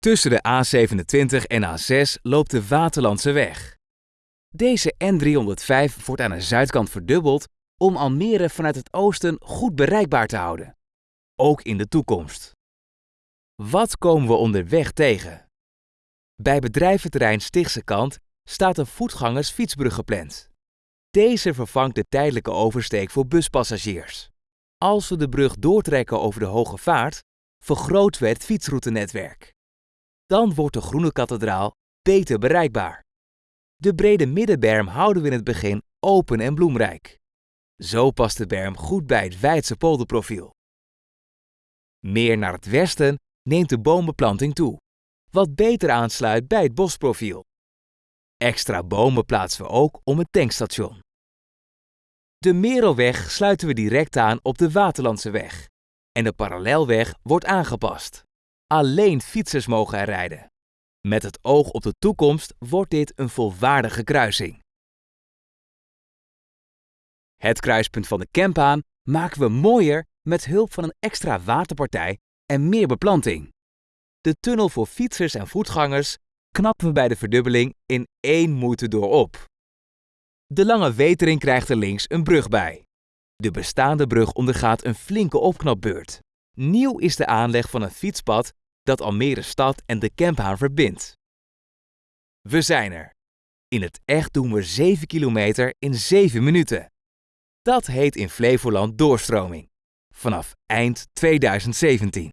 Tussen de A27 en A6 loopt de Waterlandse weg. Deze N305 wordt aan de zuidkant verdubbeld om Almere vanuit het oosten goed bereikbaar te houden. Ook in de toekomst. Wat komen we onderweg tegen? Bij bedrijventerrein Stichtse Kant staat een voetgangersfietsbrug gepland. Deze vervangt de tijdelijke oversteek voor buspassagiers. Als we de brug doortrekken over de Hoge Vaart, vergroten we het fietsroutenetwerk. Dan wordt de Groene Kathedraal beter bereikbaar. De brede middenberm houden we in het begin open en bloemrijk. Zo past de berm goed bij het wijdse polderprofiel. Meer naar het westen neemt de boombeplanting toe, wat beter aansluit bij het bosprofiel. Extra bomen plaatsen we ook om het tankstation. De Merelweg sluiten we direct aan op de Waterlandse weg en de parallelweg wordt aangepast. Alleen fietsers mogen er rijden. Met het oog op de toekomst wordt dit een volwaardige kruising. Het kruispunt van de Kempaan maken we mooier met hulp van een extra waterpartij en meer beplanting. De tunnel voor fietsers en voetgangers knappen we bij de verdubbeling in één moeite door op. De lange wetering krijgt er links een brug bij. De bestaande brug ondergaat een flinke opknapbeurt. Nieuw is de aanleg van een fietspad dat Almere stad en de Kemphaan verbindt. We zijn er. In het echt doen we 7 kilometer in 7 minuten. Dat heet in Flevoland doorstroming. Vanaf eind 2017.